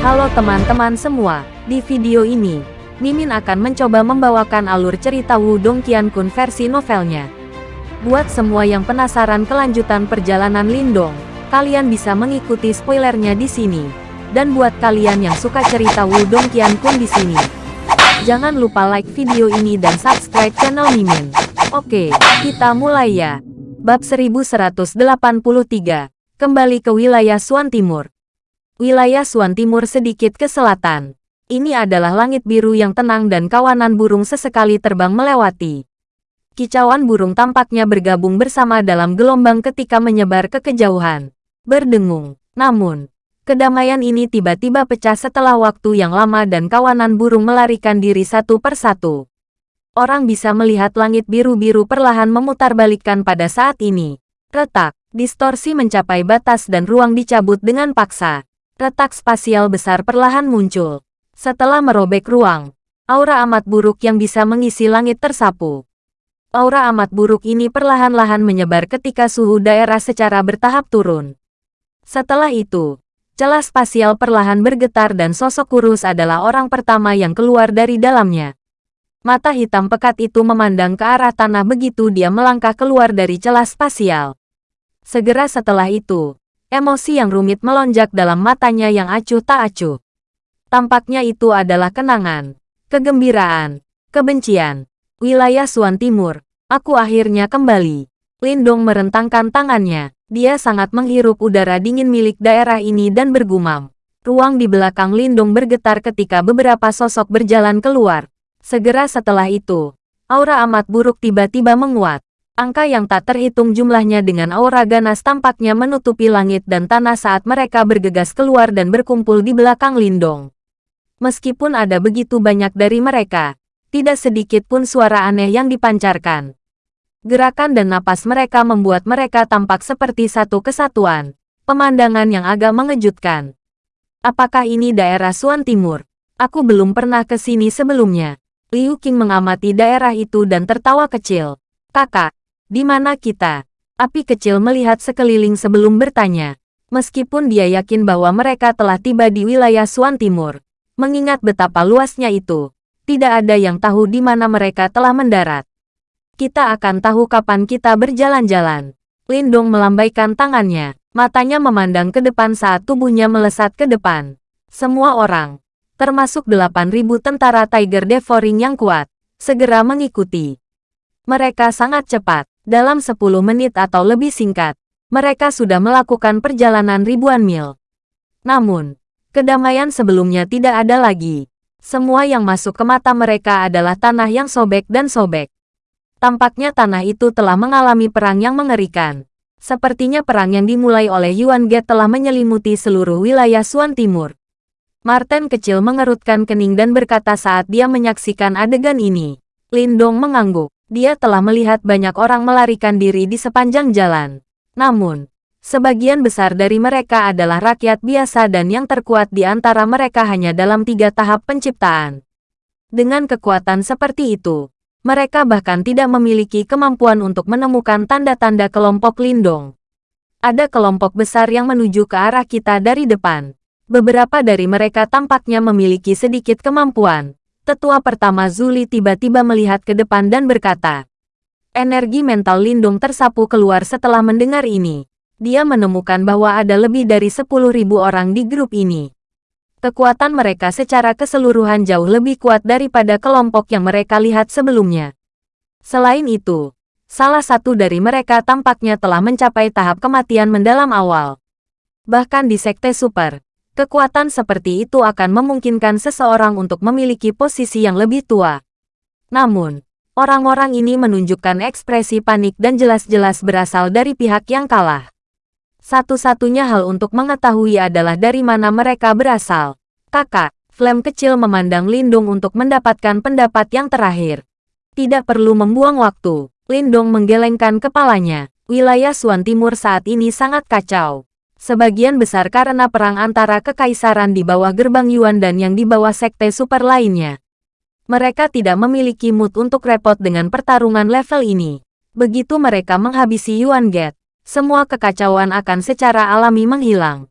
Halo teman-teman semua, di video ini, Mimin akan mencoba membawakan alur cerita Wudong Qiankun versi novelnya. Buat semua yang penasaran kelanjutan perjalanan Lindong, kalian bisa mengikuti spoilernya di sini. Dan buat kalian yang suka cerita Wudong Qiankun di sini, jangan lupa like video ini dan subscribe channel Mimin. Oke, kita mulai ya. Bab 1183, kembali ke wilayah Suan Timur. Wilayah Suan Timur sedikit ke selatan. Ini adalah langit biru yang tenang dan kawanan burung sesekali terbang melewati. Kicauan burung tampaknya bergabung bersama dalam gelombang ketika menyebar ke kejauhan. Berdengung. Namun, kedamaian ini tiba-tiba pecah setelah waktu yang lama dan kawanan burung melarikan diri satu persatu. Orang bisa melihat langit biru-biru perlahan memutarbalikkan pada saat ini. Retak, distorsi mencapai batas dan ruang dicabut dengan paksa. Retak spasial besar perlahan muncul. Setelah merobek ruang, aura amat buruk yang bisa mengisi langit tersapu. Aura amat buruk ini perlahan-lahan menyebar ketika suhu daerah secara bertahap turun. Setelah itu, celah spasial perlahan bergetar dan sosok kurus adalah orang pertama yang keluar dari dalamnya. Mata hitam pekat itu memandang ke arah tanah begitu dia melangkah keluar dari celah spasial. Segera setelah itu, emosi yang rumit melonjak dalam matanya yang acuh tak acuh. Tampaknya itu adalah kenangan, kegembiraan, kebencian. Wilayah Suan Timur, aku akhirnya kembali. Lindong merentangkan tangannya. Dia sangat menghirup udara dingin milik daerah ini dan bergumam. Ruang di belakang Lindong bergetar ketika beberapa sosok berjalan keluar. Segera setelah itu, aura amat buruk tiba-tiba menguat. Angka yang tak terhitung jumlahnya dengan aura ganas tampaknya menutupi langit dan tanah saat mereka bergegas keluar dan berkumpul di belakang Lindong. Meskipun ada begitu banyak dari mereka, tidak sedikit pun suara aneh yang dipancarkan. Gerakan dan napas mereka membuat mereka tampak seperti satu kesatuan. Pemandangan yang agak mengejutkan. Apakah ini daerah Suan Timur? Aku belum pernah ke sini sebelumnya. Liu Qing mengamati daerah itu dan tertawa kecil. Kakak, di mana kita? Api kecil melihat sekeliling sebelum bertanya. Meskipun dia yakin bahwa mereka telah tiba di wilayah Suan Timur. Mengingat betapa luasnya itu, tidak ada yang tahu di mana mereka telah mendarat. Kita akan tahu kapan kita berjalan-jalan. Lindong melambaikan tangannya. Matanya memandang ke depan saat tubuhnya melesat ke depan. Semua orang, termasuk 8.000 tentara Tiger Devouring yang kuat, segera mengikuti. Mereka sangat cepat, dalam 10 menit atau lebih singkat, mereka sudah melakukan perjalanan ribuan mil. Namun, kedamaian sebelumnya tidak ada lagi. Semua yang masuk ke mata mereka adalah tanah yang sobek dan sobek. Tampaknya tanah itu telah mengalami perang yang mengerikan. Sepertinya perang yang dimulai oleh Yuan Ge telah menyelimuti seluruh wilayah Suan Timur. Martin kecil mengerutkan kening dan berkata saat dia menyaksikan adegan ini. Lindong mengangguk. Dia telah melihat banyak orang melarikan diri di sepanjang jalan. Namun, sebagian besar dari mereka adalah rakyat biasa dan yang terkuat di antara mereka hanya dalam tiga tahap penciptaan. Dengan kekuatan seperti itu, mereka bahkan tidak memiliki kemampuan untuk menemukan tanda-tanda kelompok Lindong. Ada kelompok besar yang menuju ke arah kita dari depan. Beberapa dari mereka tampaknya memiliki sedikit kemampuan. Tetua pertama Zuli tiba-tiba melihat ke depan dan berkata, Energi mental Lindung tersapu keluar setelah mendengar ini. Dia menemukan bahwa ada lebih dari 10.000 orang di grup ini. Kekuatan mereka secara keseluruhan jauh lebih kuat daripada kelompok yang mereka lihat sebelumnya. Selain itu, salah satu dari mereka tampaknya telah mencapai tahap kematian mendalam awal. Bahkan di Sekte Super, Kekuatan seperti itu akan memungkinkan seseorang untuk memiliki posisi yang lebih tua. Namun, orang-orang ini menunjukkan ekspresi panik dan jelas-jelas berasal dari pihak yang kalah. Satu-satunya hal untuk mengetahui adalah dari mana mereka berasal. Kakak, Flame kecil memandang Lindung untuk mendapatkan pendapat yang terakhir. Tidak perlu membuang waktu. Lindung menggelengkan kepalanya. Wilayah Suan Timur saat ini sangat kacau sebagian besar karena perang antara kekaisaran di bawah gerbang Yuan dan yang di bawah sekte super lainnya. Mereka tidak memiliki mood untuk repot dengan pertarungan level ini. Begitu mereka menghabisi Yuan Gate, semua kekacauan akan secara alami menghilang.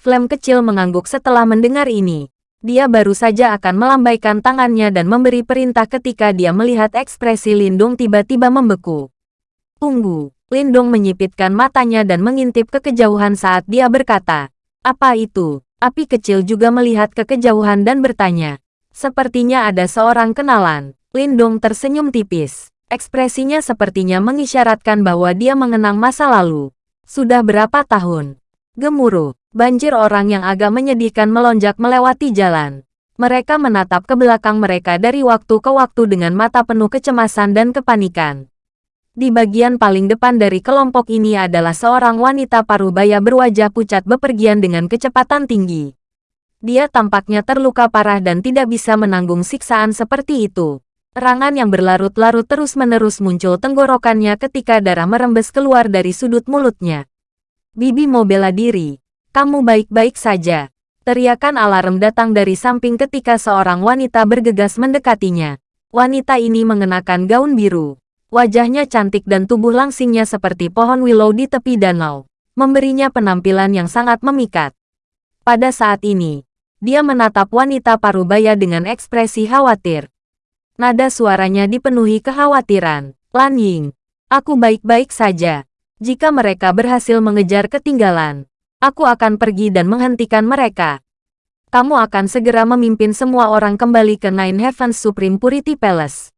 Flame kecil mengangguk setelah mendengar ini. Dia baru saja akan melambaikan tangannya dan memberi perintah ketika dia melihat ekspresi Lindung tiba-tiba membeku. Tunggu, Lindung menyipitkan matanya dan mengintip ke kejauhan saat dia berkata, apa itu? Api kecil juga melihat ke kejauhan dan bertanya. Sepertinya ada seorang kenalan. Lindong tersenyum tipis. Ekspresinya sepertinya mengisyaratkan bahwa dia mengenang masa lalu. Sudah berapa tahun? Gemuruh. Banjir orang yang agak menyedihkan melonjak melewati jalan. Mereka menatap ke belakang mereka dari waktu ke waktu dengan mata penuh kecemasan dan kepanikan. Di bagian paling depan dari kelompok ini adalah seorang wanita parubaya berwajah pucat bepergian dengan kecepatan tinggi. Dia tampaknya terluka parah dan tidak bisa menanggung siksaan seperti itu. Rangan yang berlarut-larut terus-menerus muncul tenggorokannya ketika darah merembes keluar dari sudut mulutnya. Bibi mau bela diri, kamu baik-baik saja. Teriakan alarm datang dari samping ketika seorang wanita bergegas mendekatinya. Wanita ini mengenakan gaun biru. Wajahnya cantik dan tubuh langsingnya seperti pohon willow di tepi danau. Memberinya penampilan yang sangat memikat. Pada saat ini, dia menatap wanita parubaya dengan ekspresi khawatir. Nada suaranya dipenuhi kekhawatiran. Lan Ying, aku baik-baik saja. Jika mereka berhasil mengejar ketinggalan, Aku akan pergi dan menghentikan mereka. Kamu akan segera memimpin semua orang kembali ke Nine Heavens Supreme Purity Palace.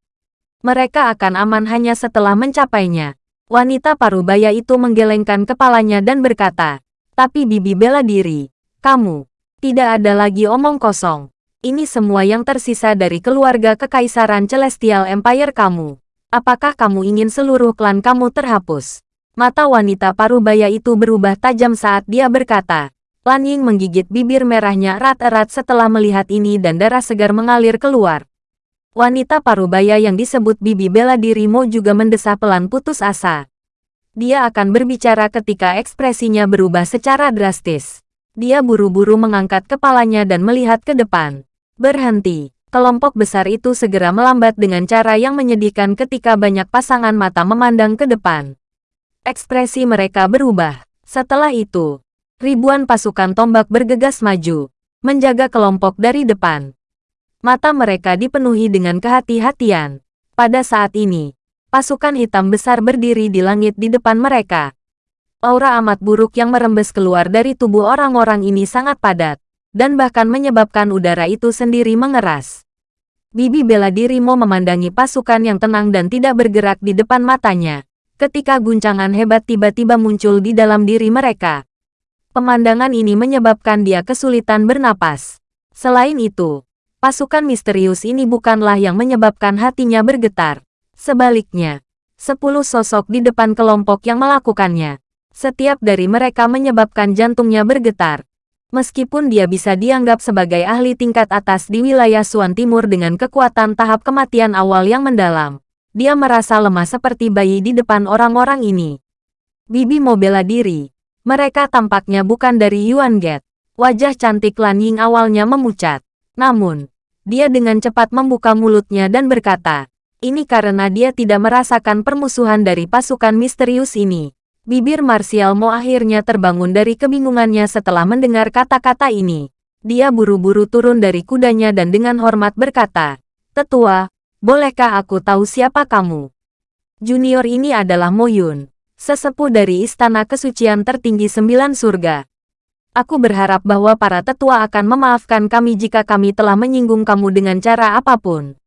Mereka akan aman hanya setelah mencapainya. Wanita parubaya itu menggelengkan kepalanya dan berkata, tapi Bibi bela diri. Kamu, tidak ada lagi omong kosong. Ini semua yang tersisa dari keluarga kekaisaran Celestial Empire kamu. Apakah kamu ingin seluruh klan kamu terhapus? Mata wanita parubaya itu berubah tajam saat dia berkata. Lan Ying menggigit bibir merahnya erat-erat setelah melihat ini dan darah segar mengalir keluar. Wanita parubaya yang disebut Bibi bela dirimu juga mendesah pelan putus asa. Dia akan berbicara ketika ekspresinya berubah secara drastis. Dia buru-buru mengangkat kepalanya dan melihat ke depan. Berhenti. Kelompok besar itu segera melambat dengan cara yang menyedihkan ketika banyak pasangan mata memandang ke depan. Ekspresi mereka berubah. Setelah itu, ribuan pasukan tombak bergegas maju, menjaga kelompok dari depan. Mata mereka dipenuhi dengan kehati-hatian. Pada saat ini, pasukan hitam besar berdiri di langit di depan mereka. Aura amat buruk yang merembes keluar dari tubuh orang-orang ini sangat padat, dan bahkan menyebabkan udara itu sendiri mengeras. Bibi bela diri mau memandangi pasukan yang tenang dan tidak bergerak di depan matanya ketika guncangan hebat tiba-tiba muncul di dalam diri mereka. Pemandangan ini menyebabkan dia kesulitan bernapas. Selain itu, pasukan misterius ini bukanlah yang menyebabkan hatinya bergetar. Sebaliknya, sepuluh sosok di depan kelompok yang melakukannya. Setiap dari mereka menyebabkan jantungnya bergetar. Meskipun dia bisa dianggap sebagai ahli tingkat atas di wilayah Suan Timur dengan kekuatan tahap kematian awal yang mendalam, dia merasa lemah seperti bayi di depan orang-orang ini. Bibi mau bela diri. Mereka tampaknya bukan dari Yuan Get. Wajah cantik Lan Ying awalnya memucat. Namun, dia dengan cepat membuka mulutnya dan berkata, ini karena dia tidak merasakan permusuhan dari pasukan misterius ini. Bibir Martial Mo akhirnya terbangun dari kebingungannya setelah mendengar kata-kata ini. Dia buru-buru turun dari kudanya dan dengan hormat berkata, Tetua, Bolehkah aku tahu siapa kamu? Junior ini adalah Moyun, sesepuh dari Istana Kesucian Tertinggi Sembilan Surga. Aku berharap bahwa para tetua akan memaafkan kami jika kami telah menyinggung kamu dengan cara apa pun.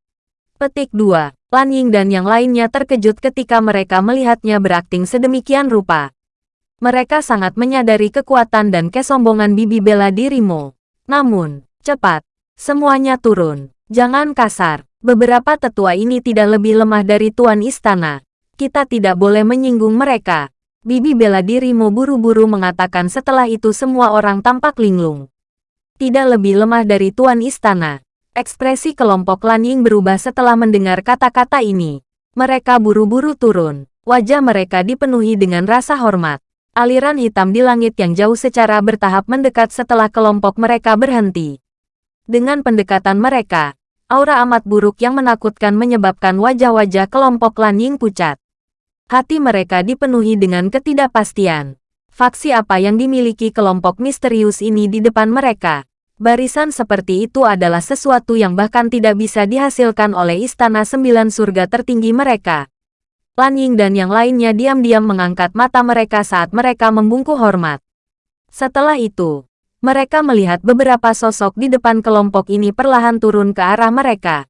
Petik 2. Lan Ying dan yang lainnya terkejut ketika mereka melihatnya berakting sedemikian rupa. Mereka sangat menyadari kekuatan dan kesombongan bibi bela dirimu. Namun, cepat. Semuanya turun. Jangan kasar. Beberapa tetua ini tidak lebih lemah dari Tuan Istana. Kita tidak boleh menyinggung mereka. Bibi bela dirimu buru-buru mengatakan setelah itu semua orang tampak linglung. Tidak lebih lemah dari Tuan Istana. Ekspresi kelompok Lanying berubah setelah mendengar kata-kata ini. Mereka buru-buru turun. Wajah mereka dipenuhi dengan rasa hormat. Aliran hitam di langit yang jauh secara bertahap mendekat setelah kelompok mereka berhenti. Dengan pendekatan mereka, aura amat buruk yang menakutkan menyebabkan wajah-wajah kelompok Lan Ying pucat. Hati mereka dipenuhi dengan ketidakpastian. Faksi apa yang dimiliki kelompok misterius ini di depan mereka? Barisan seperti itu adalah sesuatu yang bahkan tidak bisa dihasilkan oleh istana sembilan surga tertinggi mereka. Lan Ying dan yang lainnya diam-diam mengangkat mata mereka saat mereka membungkuk hormat. Setelah itu, mereka melihat beberapa sosok di depan kelompok ini perlahan turun ke arah mereka.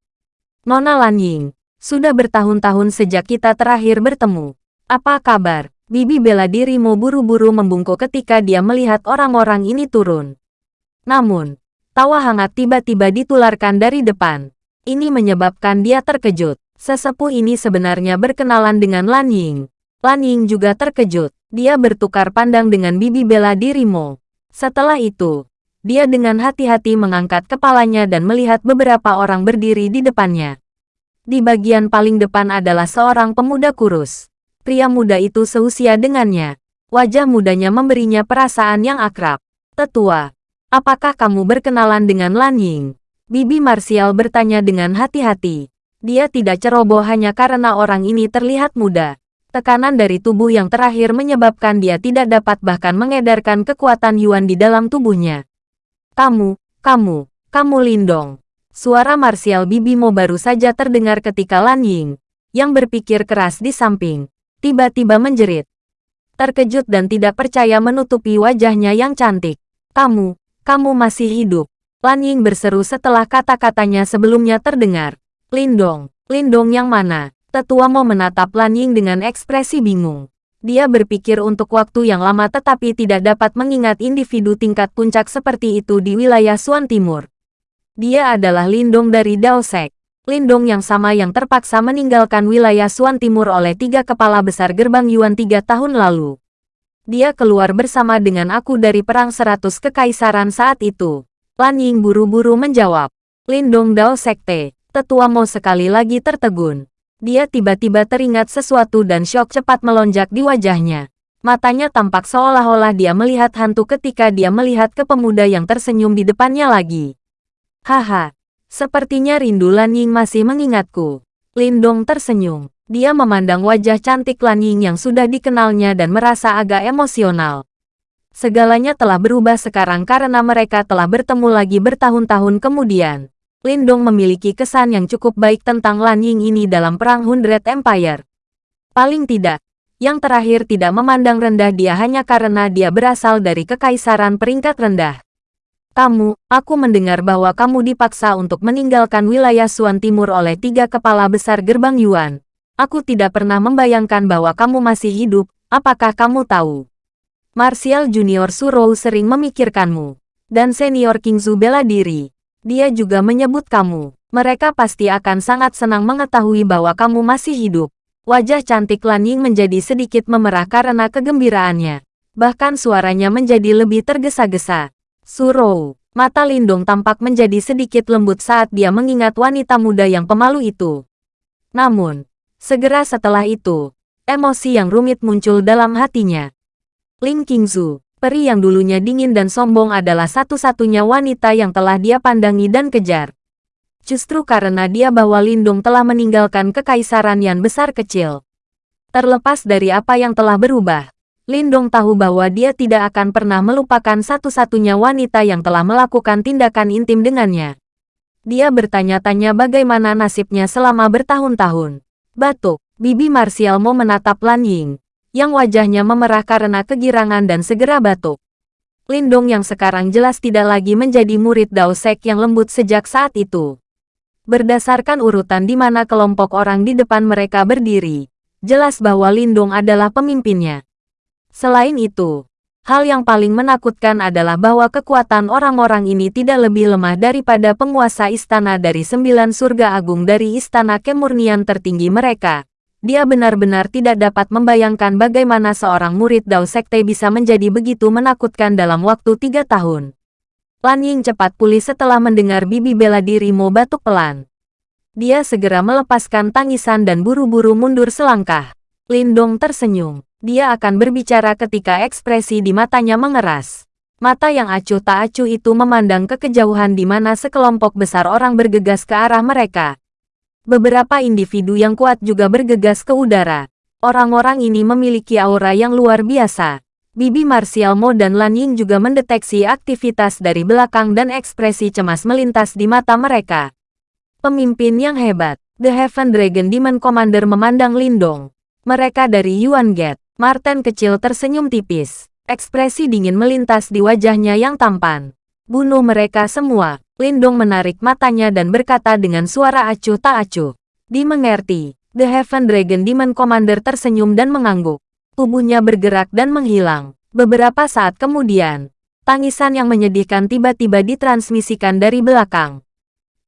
Nona Lan Ying, sudah bertahun-tahun sejak kita terakhir bertemu. Apa kabar? Bibi bela diri mau buru-buru membungkuk ketika dia melihat orang-orang ini turun. Namun, tawa hangat tiba-tiba ditularkan dari depan. Ini menyebabkan dia terkejut. Sesepuh ini sebenarnya berkenalan dengan Lan Ying. Lan Ying juga terkejut. Dia bertukar pandang dengan bibi bela diri Mo. Setelah itu, dia dengan hati-hati mengangkat kepalanya dan melihat beberapa orang berdiri di depannya. Di bagian paling depan adalah seorang pemuda kurus. Pria muda itu seusia dengannya. Wajah mudanya memberinya perasaan yang akrab. Tetua, apakah kamu berkenalan dengan Lan Ying? Bibi Marsial bertanya dengan hati-hati. Dia tidak ceroboh hanya karena orang ini terlihat muda. Tekanan dari tubuh yang terakhir menyebabkan dia tidak dapat bahkan mengedarkan kekuatan Yuan di dalam tubuhnya. Kamu, kamu, kamu Lindong. Suara marsial Bibi Mo baru saja terdengar ketika Lan Ying, yang berpikir keras di samping, tiba-tiba menjerit. Terkejut dan tidak percaya menutupi wajahnya yang cantik. Kamu, kamu masih hidup. Lan Ying berseru setelah kata-katanya sebelumnya terdengar. Lindong, Lindong yang mana? Tetua mau menatap Lan Ying dengan ekspresi bingung. Dia berpikir untuk waktu yang lama tetapi tidak dapat mengingat individu tingkat puncak seperti itu di wilayah Suan Timur. Dia adalah Lindong dari Dao Sek. Lindong yang sama yang terpaksa meninggalkan wilayah Suan Timur oleh tiga kepala besar gerbang Yuan tiga tahun lalu. Dia keluar bersama dengan aku dari Perang Seratus Kekaisaran saat itu. Lan Ying buru-buru menjawab. Lindong Dao Sekte, tetua Mo sekali lagi tertegun. Dia tiba-tiba teringat sesuatu dan syok cepat melonjak di wajahnya. Matanya tampak seolah-olah dia melihat hantu ketika dia melihat ke pemuda yang tersenyum di depannya lagi. Haha, Sepertinya rindu Lan Ying masih mengingatku. Lindong tersenyum. Dia memandang wajah cantik Lan Ying yang sudah dikenalnya dan merasa agak emosional. Segalanya telah berubah sekarang karena mereka telah bertemu lagi bertahun-tahun kemudian. Lindong memiliki kesan yang cukup baik tentang Lan Ying ini dalam Perang Hundred Empire. Paling tidak, yang terakhir tidak memandang rendah dia hanya karena dia berasal dari kekaisaran peringkat rendah. Kamu, aku mendengar bahwa kamu dipaksa untuk meninggalkan wilayah Suan Timur oleh tiga kepala besar gerbang Yuan. Aku tidak pernah membayangkan bahwa kamu masih hidup, apakah kamu tahu? Martial Junior Surou sering memikirkanmu. Dan senior King Kingzu bela diri. Dia juga menyebut kamu. Mereka pasti akan sangat senang mengetahui bahwa kamu masih hidup. Wajah cantik Lan Ying menjadi sedikit memerah karena kegembiraannya. Bahkan suaranya menjadi lebih tergesa-gesa. Surou, mata Lindung tampak menjadi sedikit lembut saat dia mengingat wanita muda yang pemalu itu. Namun, segera setelah itu, emosi yang rumit muncul dalam hatinya. Ling Qingzu, peri yang dulunya dingin dan sombong adalah satu-satunya wanita yang telah dia pandangi dan kejar. Justru karena dia bahwa Lindung telah meninggalkan kekaisaran yang besar kecil. Terlepas dari apa yang telah berubah, Lindong tahu bahwa dia tidak akan pernah melupakan satu-satunya wanita yang telah melakukan tindakan intim dengannya. Dia bertanya-tanya bagaimana nasibnya selama bertahun-tahun. Batuk, Bibi Marsial mau menatap Lan Ying, yang wajahnya memerah karena kegirangan dan segera batuk. Lindong yang sekarang jelas tidak lagi menjadi murid Dao Sek yang lembut sejak saat itu. Berdasarkan urutan di mana kelompok orang di depan mereka berdiri, jelas bahwa Lindong adalah pemimpinnya. Selain itu, hal yang paling menakutkan adalah bahwa kekuatan orang-orang ini tidak lebih lemah daripada penguasa istana dari sembilan surga agung dari istana kemurnian tertinggi mereka. Dia benar-benar tidak dapat membayangkan bagaimana seorang murid Dao Sekte bisa menjadi begitu menakutkan dalam waktu tiga tahun. Lan Ying cepat pulih setelah mendengar bibi bela diri mau batuk pelan. Dia segera melepaskan tangisan dan buru-buru mundur selangkah. Lindong tersenyum. Dia akan berbicara ketika ekspresi di matanya mengeras. Mata yang acuh tak acuh itu memandang ke kejauhan di mana sekelompok besar orang bergegas ke arah mereka. Beberapa individu yang kuat juga bergegas ke udara. Orang-orang ini memiliki aura yang luar biasa. Bibi Martial Mo dan Lan Ying juga mendeteksi aktivitas dari belakang dan ekspresi cemas melintas di mata mereka. Pemimpin yang hebat, The Heaven Dragon Demon Commander memandang Lindong. Mereka dari Yuan Gate. Martin kecil tersenyum tipis. Ekspresi dingin melintas di wajahnya yang tampan. Bunuh mereka semua. Lindong menarik matanya dan berkata dengan suara acuh tak acuh. Dimengerti. The Heaven Dragon Demon Commander tersenyum dan mengangguk. Tubuhnya bergerak dan menghilang. Beberapa saat kemudian, tangisan yang menyedihkan tiba-tiba ditransmisikan dari belakang.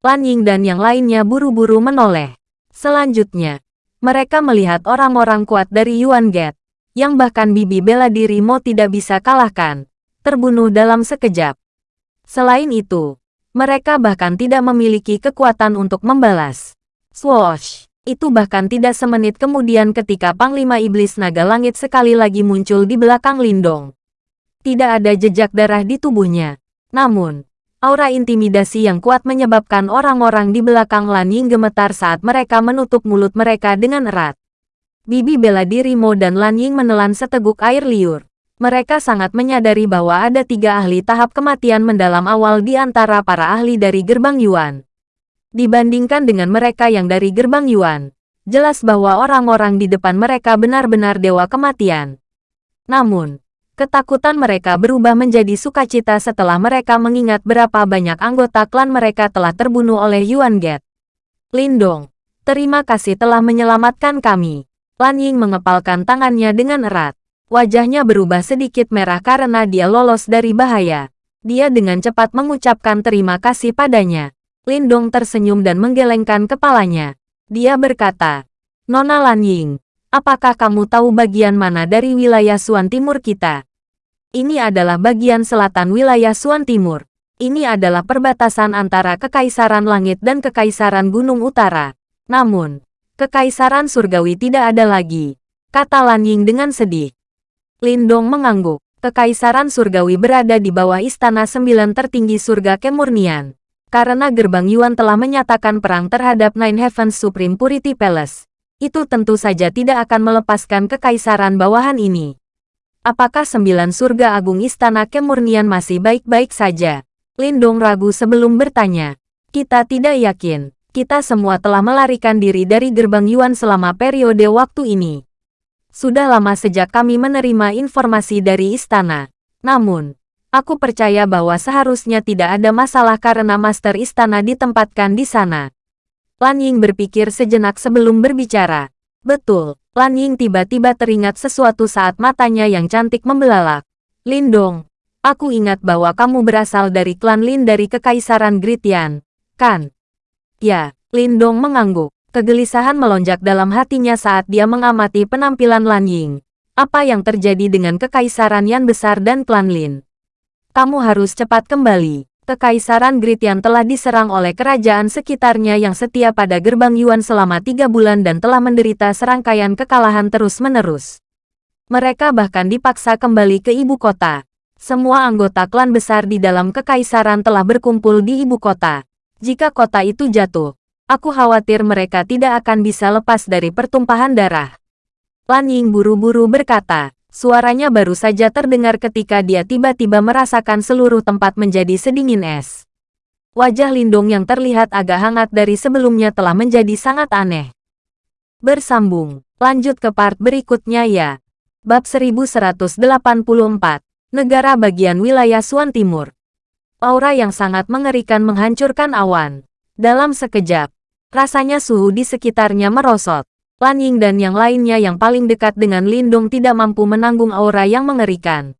Lan Ying dan yang lainnya buru-buru menoleh. Selanjutnya, mereka melihat orang-orang kuat dari Yuan Gate, yang bahkan bibi bela diri Mo tidak bisa kalahkan, terbunuh dalam sekejap. Selain itu, mereka bahkan tidak memiliki kekuatan untuk membalas. Swoosh! Itu bahkan tidak semenit kemudian ketika Panglima Iblis Naga Langit sekali lagi muncul di belakang Lindong. Tidak ada jejak darah di tubuhnya. Namun, aura intimidasi yang kuat menyebabkan orang-orang di belakang Lan Ying gemetar saat mereka menutup mulut mereka dengan erat. Bibi bela diri Mo dan Lan Ying menelan seteguk air liur. Mereka sangat menyadari bahwa ada tiga ahli tahap kematian mendalam awal di antara para ahli dari gerbang Yuan. Dibandingkan dengan mereka yang dari gerbang Yuan, jelas bahwa orang-orang di depan mereka benar-benar dewa kematian. Namun, ketakutan mereka berubah menjadi sukacita setelah mereka mengingat berapa banyak anggota klan mereka telah terbunuh oleh Yuan Get. Lindong, terima kasih telah menyelamatkan kami. Lan Ying mengepalkan tangannya dengan erat. Wajahnya berubah sedikit merah karena dia lolos dari bahaya. Dia dengan cepat mengucapkan terima kasih padanya. Lindong tersenyum dan menggelengkan kepalanya. Dia berkata, Nona Lan Ying, apakah kamu tahu bagian mana dari wilayah Suan Timur kita? Ini adalah bagian selatan wilayah Suan Timur. Ini adalah perbatasan antara Kekaisaran Langit dan Kekaisaran Gunung Utara. Namun, Kekaisaran Surgawi tidak ada lagi, kata Lan Ying dengan sedih. Lindong mengangguk. Kekaisaran Surgawi berada di bawah Istana Sembilan Tertinggi Surga Kemurnian. Karena gerbang Yuan telah menyatakan perang terhadap Nine Heavens Supreme Purity Palace, itu tentu saja tidak akan melepaskan kekaisaran bawahan ini. Apakah sembilan surga agung istana kemurnian masih baik-baik saja? Lindong ragu sebelum bertanya. Kita tidak yakin. Kita semua telah melarikan diri dari gerbang Yuan selama periode waktu ini. Sudah lama sejak kami menerima informasi dari istana. Namun, Aku percaya bahwa seharusnya tidak ada masalah karena Master Istana ditempatkan di sana. Lan Ying berpikir sejenak sebelum berbicara. Betul, Lan Ying tiba-tiba teringat sesuatu saat matanya yang cantik membelalak. Lindong, aku ingat bahwa kamu berasal dari klan Lin dari Kekaisaran Gritian, kan? Ya, Lindong mengangguk. Kegelisahan melonjak dalam hatinya saat dia mengamati penampilan Lan Ying. Apa yang terjadi dengan Kekaisaran Yan Besar dan klan Lin? kamu harus cepat kembali. Kekaisaran Gritian telah diserang oleh kerajaan sekitarnya yang setia pada gerbang Yuan selama tiga bulan dan telah menderita serangkaian kekalahan terus-menerus. Mereka bahkan dipaksa kembali ke ibu kota. Semua anggota klan besar di dalam kekaisaran telah berkumpul di ibu kota. Jika kota itu jatuh, aku khawatir mereka tidak akan bisa lepas dari pertumpahan darah. Lan Ying buru-buru berkata, Suaranya baru saja terdengar ketika dia tiba-tiba merasakan seluruh tempat menjadi sedingin es. Wajah Lindung yang terlihat agak hangat dari sebelumnya telah menjadi sangat aneh. Bersambung, lanjut ke part berikutnya ya. Bab 1184, Negara Bagian Wilayah Suan Timur. Aura yang sangat mengerikan menghancurkan awan. Dalam sekejap, rasanya suhu di sekitarnya merosot. Lan Ying dan yang lainnya yang paling dekat dengan Lindung tidak mampu menanggung aura yang mengerikan.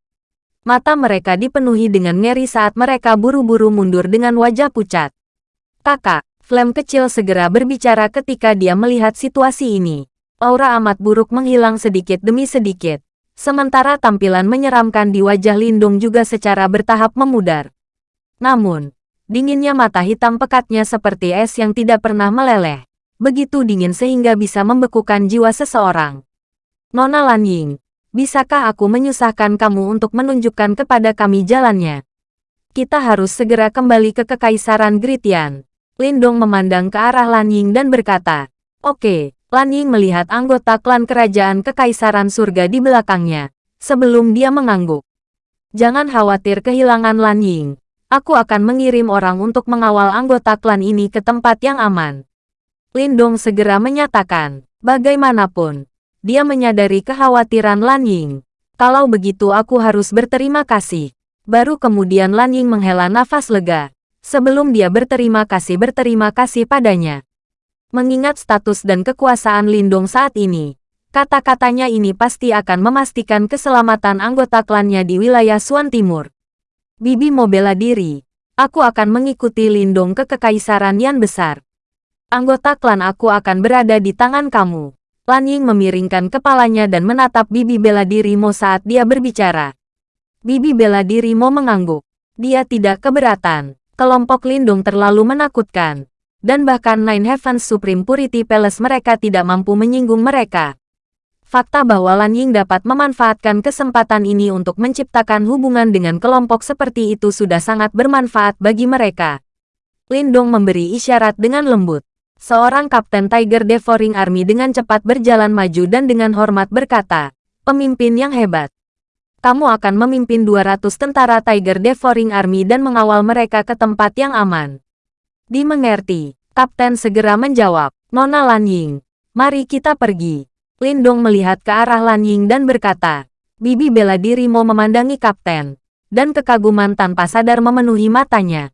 Mata mereka dipenuhi dengan ngeri saat mereka buru-buru mundur dengan wajah pucat. Kakak, Flame kecil segera berbicara ketika dia melihat situasi ini. Aura amat buruk menghilang sedikit demi sedikit. Sementara tampilan menyeramkan di wajah Lindung juga secara bertahap memudar. Namun, dinginnya mata hitam pekatnya seperti es yang tidak pernah meleleh begitu dingin sehingga bisa membekukan jiwa seseorang. Nona Lan Ying, bisakah aku menyusahkan kamu untuk menunjukkan kepada kami jalannya? Kita harus segera kembali ke Kekaisaran Gritian. Lindong memandang ke arah Lan Ying dan berkata, Oke, Lan Ying melihat anggota klan kerajaan Kekaisaran Surga di belakangnya. sebelum dia mengangguk. Jangan khawatir kehilangan Lan Ying. Aku akan mengirim orang untuk mengawal anggota klan ini ke tempat yang aman. Lindong segera menyatakan, bagaimanapun, dia menyadari kekhawatiran Lan Ying. Kalau begitu aku harus berterima kasih. Baru kemudian Lan Ying menghela nafas lega. Sebelum dia berterima kasih berterima kasih padanya. Mengingat status dan kekuasaan Lindong saat ini, kata-katanya ini pasti akan memastikan keselamatan anggota klannya di wilayah Suan Timur. Bibi mau bela diri. Aku akan mengikuti Lindong ke Kekaisaran Yan Besar. Anggota klan aku akan berada di tangan kamu. Lan Ying memiringkan kepalanya dan menatap Bibi bela diri Mo saat dia berbicara. Bibi bela diri Mo mengangguk. Dia tidak keberatan. Kelompok Lindung terlalu menakutkan. Dan bahkan Nine Heavens Supreme Purity Palace mereka tidak mampu menyinggung mereka. Fakta bahwa Lan Ying dapat memanfaatkan kesempatan ini untuk menciptakan hubungan dengan kelompok seperti itu sudah sangat bermanfaat bagi mereka. Lindong memberi isyarat dengan lembut. Seorang Kapten Tiger Devouring Army dengan cepat berjalan maju dan dengan hormat berkata, Pemimpin yang hebat. Kamu akan memimpin 200 tentara Tiger Devouring Army dan mengawal mereka ke tempat yang aman. Dimengerti, Kapten segera menjawab, Nona Lan Ying, mari kita pergi. Lindong melihat ke arah Lan Ying dan berkata, Bibi bela diri mau memandangi kapten. Dan kekaguman tanpa sadar memenuhi matanya.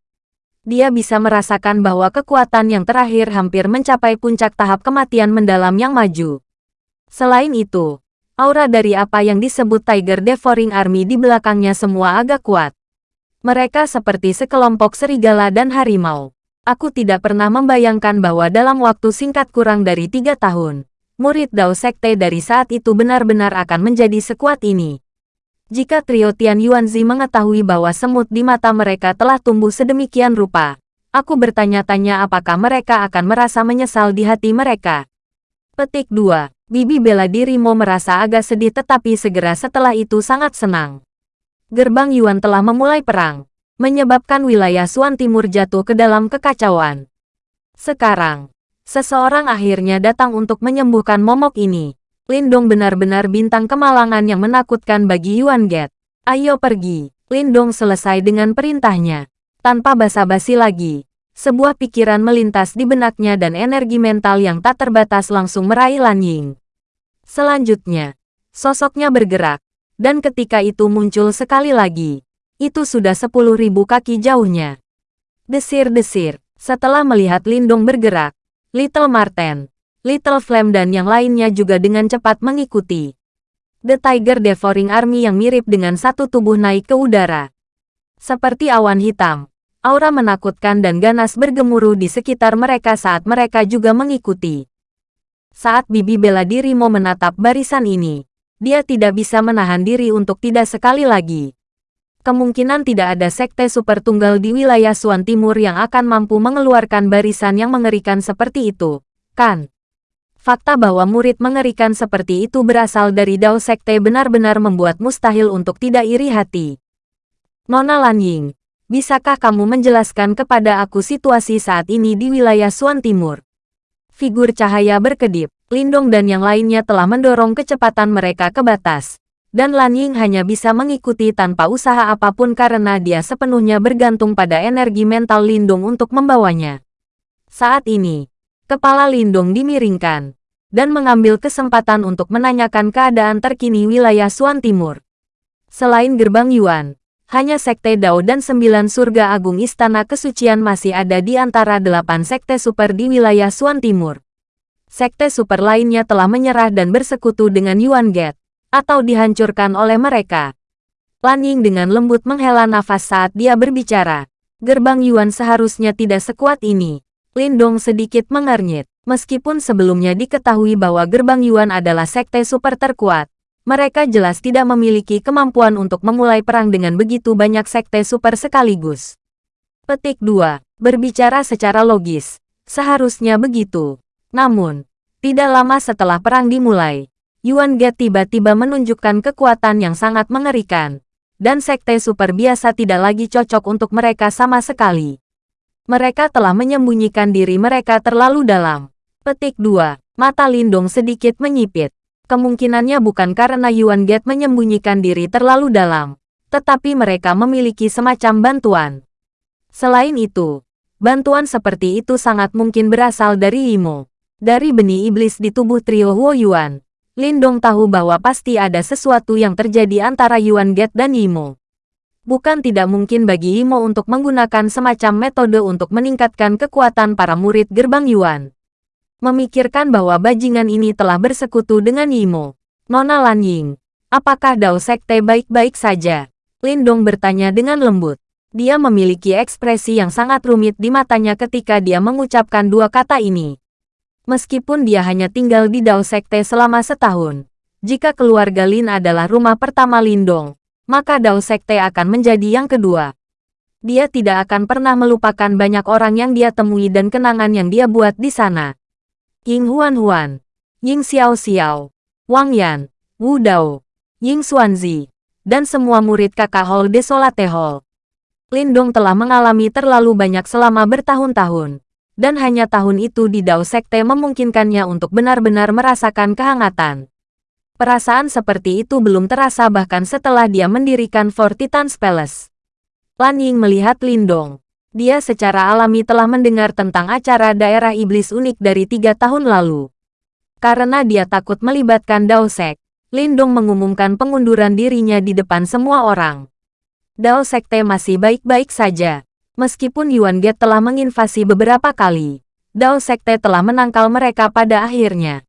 Dia bisa merasakan bahwa kekuatan yang terakhir hampir mencapai puncak tahap kematian mendalam yang maju. Selain itu, aura dari apa yang disebut Tiger Devouring Army di belakangnya semua agak kuat. Mereka seperti sekelompok serigala dan harimau. Aku tidak pernah membayangkan bahwa dalam waktu singkat kurang dari tiga tahun, murid Dao Sekte dari saat itu benar-benar akan menjadi sekuat ini. Jika trio Tian Yuanzi mengetahui bahwa semut di mata mereka telah tumbuh sedemikian rupa, aku bertanya-tanya apakah mereka akan merasa menyesal di hati mereka. Petik 2. Bibi bela diri mau merasa agak sedih tetapi segera setelah itu sangat senang. Gerbang Yuan telah memulai perang, menyebabkan wilayah Suan Timur jatuh ke dalam kekacauan. Sekarang, Seseorang akhirnya datang untuk menyembuhkan momok ini. Lindong benar-benar bintang kemalangan yang menakutkan bagi Yuan Get. Ayo pergi. Lindong selesai dengan perintahnya. Tanpa basa-basi lagi. Sebuah pikiran melintas di benaknya dan energi mental yang tak terbatas langsung meraih Lan Ying. Selanjutnya, sosoknya bergerak. Dan ketika itu muncul sekali lagi. Itu sudah sepuluh ribu kaki jauhnya. Desir-desir. Setelah melihat Lindong bergerak, Little Marten, Little Flame dan yang lainnya juga dengan cepat mengikuti. The Tiger Devouring Army yang mirip dengan satu tubuh naik ke udara. Seperti awan hitam, aura menakutkan dan ganas bergemuruh di sekitar mereka saat mereka juga mengikuti. Saat Bibi bela diri mau menatap barisan ini, dia tidak bisa menahan diri untuk tidak sekali lagi kemungkinan tidak ada sekte super tunggal di wilayah Suan Timur yang akan mampu mengeluarkan barisan yang mengerikan seperti itu, kan? Fakta bahwa murid mengerikan seperti itu berasal dari Dao Sekte benar-benar membuat mustahil untuk tidak iri hati. Nona Lan Ying, bisakah kamu menjelaskan kepada aku situasi saat ini di wilayah Suan Timur? Figur cahaya berkedip, Lindong dan yang lainnya telah mendorong kecepatan mereka ke batas dan Lan Ying hanya bisa mengikuti tanpa usaha apa pun karena dia sepenuhnya bergantung pada energi mental Lindung untuk membawanya. Saat ini, kepala Lindung dimiringkan, dan mengambil kesempatan untuk menanyakan keadaan terkini wilayah Suan Timur. Selain gerbang Yuan, hanya Sekte Dao dan sembilan surga agung Istana Kesucian masih ada di antara delapan sekte super di wilayah Suan Timur. Sekte super lainnya telah menyerah dan bersekutu dengan Yuan Gate atau dihancurkan oleh mereka. Lan Ying dengan lembut menghela nafas saat dia berbicara. Gerbang Yuan seharusnya tidak sekuat ini. Lindong sedikit mengernyit. Meskipun sebelumnya diketahui bahwa gerbang Yuan adalah sekte super terkuat, mereka jelas tidak memiliki kemampuan untuk memulai perang dengan begitu banyak sekte super sekaligus. Petik 2. Berbicara secara logis. Seharusnya begitu. Namun, tidak lama setelah perang dimulai, Yuan Ge tiba-tiba menunjukkan kekuatan yang sangat mengerikan. Dan sekte super biasa tidak lagi cocok untuk mereka sama sekali. Mereka telah menyembunyikan diri mereka terlalu dalam. Petik 2. Mata Lindong sedikit menyipit. Kemungkinannya bukan karena Yuan Gate menyembunyikan diri terlalu dalam, tetapi mereka memiliki semacam bantuan. Selain itu, bantuan seperti itu sangat mungkin berasal dari Imo. Dari benih iblis di tubuh trio Huo Yuan, Lindong tahu bahwa pasti ada sesuatu yang terjadi antara Yuan Gate dan Imo. Bukan tidak mungkin bagi Imo untuk menggunakan semacam metode untuk meningkatkan kekuatan para murid gerbang Yuan memikirkan bahwa bajingan ini telah bersekutu dengan Yimo. Nona Lan Ying, apakah Dao Sekte baik-baik saja? Lindong bertanya dengan lembut. Dia memiliki ekspresi yang sangat rumit di matanya ketika dia mengucapkan dua kata ini. Meskipun dia hanya tinggal di Dao Sekte selama setahun, jika keluarga Lin adalah rumah pertama Lindong, maka Dao Sekte akan menjadi yang kedua. Dia tidak akan pernah melupakan banyak orang yang dia temui dan kenangan yang dia buat di sana. Ying Huan Huan, Ying Xiao Xiao, Wang Yan, Wu Dao, Ying Xuanzi, dan semua murid kakak Hall Desolate Hall. Lindong telah mengalami terlalu banyak selama bertahun-tahun, dan hanya tahun itu di Dao Sekte memungkinkannya untuk benar-benar merasakan kehangatan. Perasaan seperti itu belum terasa bahkan setelah dia mendirikan Four Titans Palace. Lan Ying melihat Lindong, dia secara alami telah mendengar tentang acara daerah iblis unik dari tiga tahun lalu. Karena dia takut melibatkan Dao Sek, Lindong mengumumkan pengunduran dirinya di depan semua orang. Dao Sekte masih baik-baik saja. Meskipun Yuan Get telah menginvasi beberapa kali, Dao Sekte telah menangkal mereka pada akhirnya.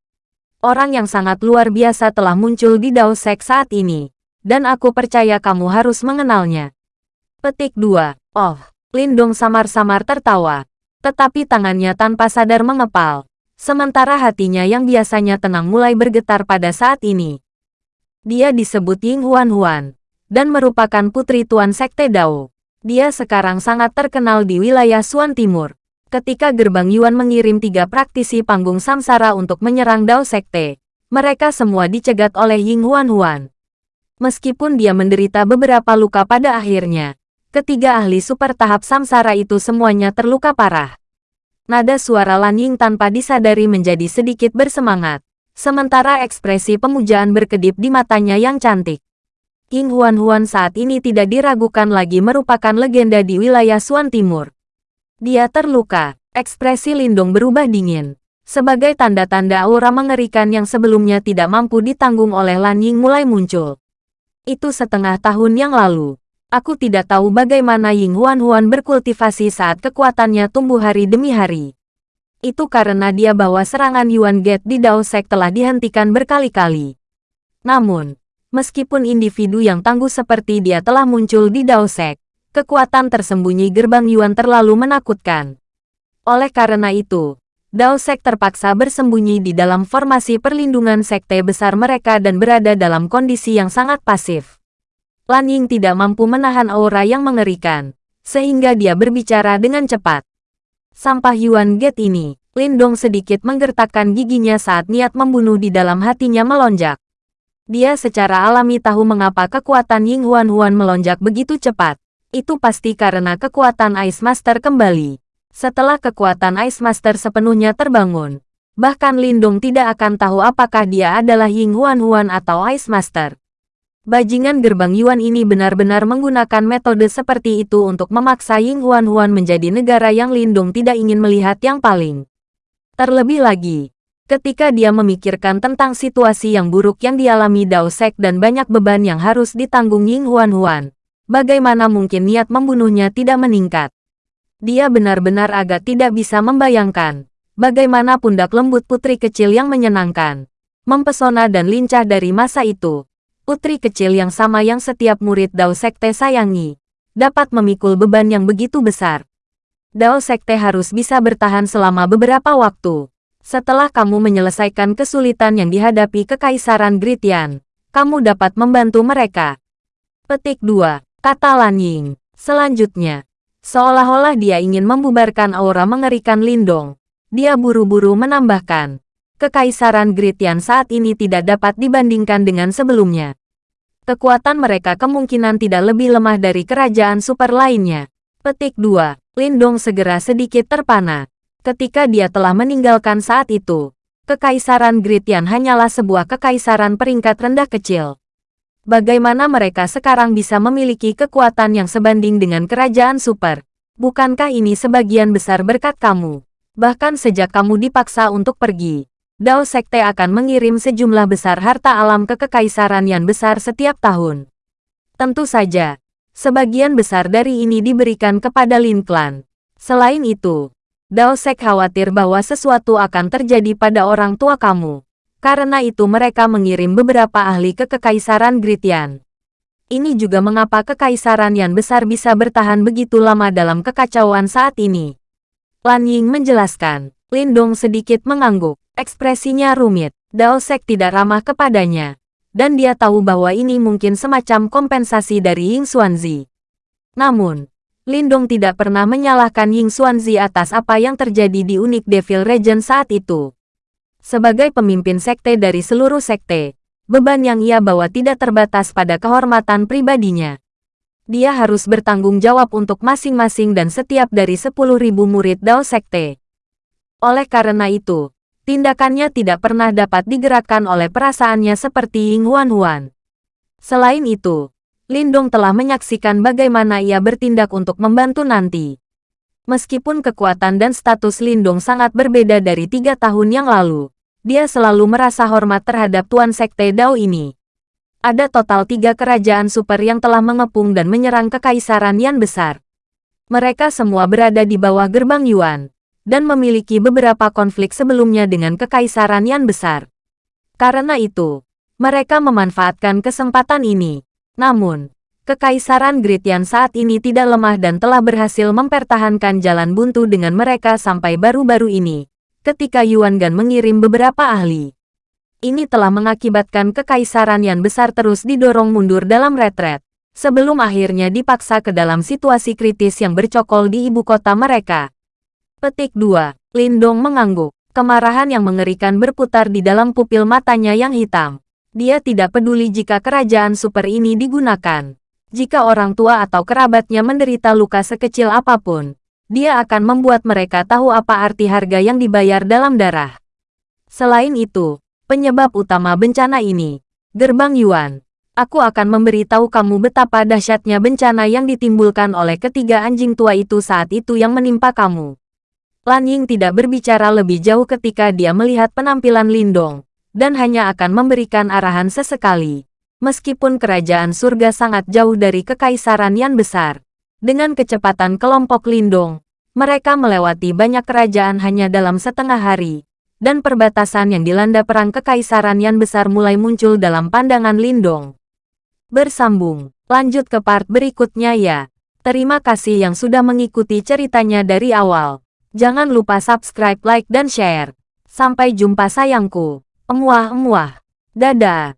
Orang yang sangat luar biasa telah muncul di Dao Sek saat ini, dan aku percaya kamu harus mengenalnya. Petik 2. Oh, Lindong samar-samar tertawa, tetapi tangannya tanpa sadar mengepal, sementara hatinya yang biasanya tenang mulai bergetar pada saat ini. Dia disebut Ying Huan Huan, dan merupakan putri Tuan Sekte Dao. Dia sekarang sangat terkenal di wilayah Suan Timur. Ketika gerbang Yuan mengirim tiga praktisi panggung samsara untuk menyerang Dao Sekte, mereka semua dicegat oleh Ying Huan Huan. Meskipun dia menderita beberapa luka pada akhirnya, Ketiga ahli super tahap samsara itu semuanya terluka parah. Nada suara Lan Ying tanpa disadari menjadi sedikit bersemangat, sementara ekspresi pemujaan berkedip di matanya yang cantik. King Huan Huan saat ini tidak diragukan lagi merupakan legenda di wilayah Suan Timur. Dia terluka, ekspresi Lindung berubah dingin. Sebagai tanda-tanda aura mengerikan yang sebelumnya tidak mampu ditanggung oleh Lan Ying mulai muncul. Itu setengah tahun yang lalu. Aku tidak tahu bagaimana Ying Huan Huan berkultivasi saat kekuatannya tumbuh hari demi hari. Itu karena dia bawa serangan Yuan Gate di Dao Sek telah dihentikan berkali-kali. Namun, meskipun individu yang tangguh seperti dia telah muncul di Dao Sek, kekuatan tersembunyi gerbang Yuan terlalu menakutkan. Oleh karena itu, Dao Sek terpaksa bersembunyi di dalam formasi perlindungan sekte besar mereka dan berada dalam kondisi yang sangat pasif. Lan Ying tidak mampu menahan aura yang mengerikan, sehingga dia berbicara dengan cepat. Sampah Yuan Gate ini, Lindong sedikit menggertakkan giginya saat niat membunuh di dalam hatinya melonjak. Dia secara alami tahu mengapa kekuatan Ying Huan Huan melonjak begitu cepat. Itu pasti karena kekuatan Ice Master kembali. Setelah kekuatan Ice Master sepenuhnya terbangun, bahkan Lindong tidak akan tahu apakah dia adalah Ying Huan Huan atau Ice Master. Bajingan gerbang Yuan ini benar-benar menggunakan metode seperti itu untuk memaksa Ying Huan Huan menjadi negara yang Lindung tidak ingin melihat yang paling. Terlebih lagi, ketika dia memikirkan tentang situasi yang buruk yang dialami Dao Sek dan banyak beban yang harus ditanggung Ying Huan Huan, bagaimana mungkin niat membunuhnya tidak meningkat? Dia benar-benar agak tidak bisa membayangkan bagaimana pundak lembut putri kecil yang menyenangkan, mempesona dan lincah dari masa itu putri kecil yang sama yang setiap murid Dao Sekte sayangi, dapat memikul beban yang begitu besar. Dao Sekte harus bisa bertahan selama beberapa waktu. Setelah kamu menyelesaikan kesulitan yang dihadapi Kekaisaran Gritian, kamu dapat membantu mereka. Petik 2. Kata Lan Ying. Selanjutnya, seolah-olah dia ingin membubarkan aura mengerikan Lindong. Dia buru-buru menambahkan, Kekaisaran Gritian saat ini tidak dapat dibandingkan dengan sebelumnya. Kekuatan mereka kemungkinan tidak lebih lemah dari kerajaan super lainnya. Petik 2. Lindong segera sedikit terpana. Ketika dia telah meninggalkan saat itu, Kekaisaran Gritian hanyalah sebuah kekaisaran peringkat rendah kecil. Bagaimana mereka sekarang bisa memiliki kekuatan yang sebanding dengan kerajaan super? Bukankah ini sebagian besar berkat kamu? Bahkan sejak kamu dipaksa untuk pergi, Dao Sekte akan mengirim sejumlah besar harta alam ke kekaisaran yang besar setiap tahun. Tentu saja, sebagian besar dari ini diberikan kepada Lin Clan. Selain itu, Dao Sek khawatir bahwa sesuatu akan terjadi pada orang tua kamu. Karena itu mereka mengirim beberapa ahli ke Kekaisaran Gritian. Ini juga mengapa Kekaisaran yang besar bisa bertahan begitu lama dalam kekacauan saat ini. Lan Ying menjelaskan. Lindong sedikit mengangguk. Ekspresinya rumit. Dao Sek tidak ramah kepadanya. Dan dia tahu bahwa ini mungkin semacam kompensasi dari Ying Xuanzi. Namun, Lindong tidak pernah menyalahkan Ying Xuanzi atas apa yang terjadi di Unik Devil Region saat itu. Sebagai pemimpin sekte dari seluruh sekte, beban yang ia bawa tidak terbatas pada kehormatan pribadinya. Dia harus bertanggung jawab untuk masing-masing dan setiap dari 10.000 murid Dao Sekte. Oleh karena itu, tindakannya tidak pernah dapat digerakkan oleh perasaannya seperti Ying Huan Huan. Selain itu, Lindong telah menyaksikan bagaimana ia bertindak untuk membantu nanti. Meskipun kekuatan dan status Lindong sangat berbeda dari tiga tahun yang lalu, dia selalu merasa hormat terhadap Tuan Sekte Dao ini. Ada total tiga kerajaan super yang telah mengepung dan menyerang kekaisaran Yan besar. Mereka semua berada di bawah gerbang Yuan, dan memiliki beberapa konflik sebelumnya dengan kekaisaran Yan besar. Karena itu, mereka memanfaatkan kesempatan ini. Namun, Kekaisaran Gritian saat ini tidak lemah dan telah berhasil mempertahankan jalan buntu dengan mereka sampai baru-baru ini ketika Yuan Gan mengirim beberapa ahli. Ini telah mengakibatkan kekaisaran yang besar terus didorong mundur dalam retret, sebelum akhirnya dipaksa ke dalam situasi kritis yang bercokol di ibu kota mereka. Petik 2. Lindong mengangguk. Kemarahan yang mengerikan berputar di dalam pupil matanya yang hitam. Dia tidak peduli jika kerajaan super ini digunakan. Jika orang tua atau kerabatnya menderita luka sekecil apa pun, dia akan membuat mereka tahu apa arti harga yang dibayar dalam darah. Selain itu, penyebab utama bencana ini, Gerbang Yuan, aku akan memberitahu kamu betapa dahsyatnya bencana yang ditimbulkan oleh ketiga anjing tua itu saat itu yang menimpa kamu. Lan Ying tidak berbicara lebih jauh ketika dia melihat penampilan Lindong, dan hanya akan memberikan arahan sesekali. Meskipun kerajaan surga sangat jauh dari kekaisaran yang besar, dengan kecepatan kelompok Lindong, mereka melewati banyak kerajaan hanya dalam setengah hari, dan perbatasan yang dilanda perang kekaisaran yang besar mulai muncul dalam pandangan Lindong. Bersambung, lanjut ke part berikutnya ya. Terima kasih yang sudah mengikuti ceritanya dari awal. Jangan lupa subscribe, like, dan share. Sampai jumpa sayangku. Emuah-emuah. Dadah.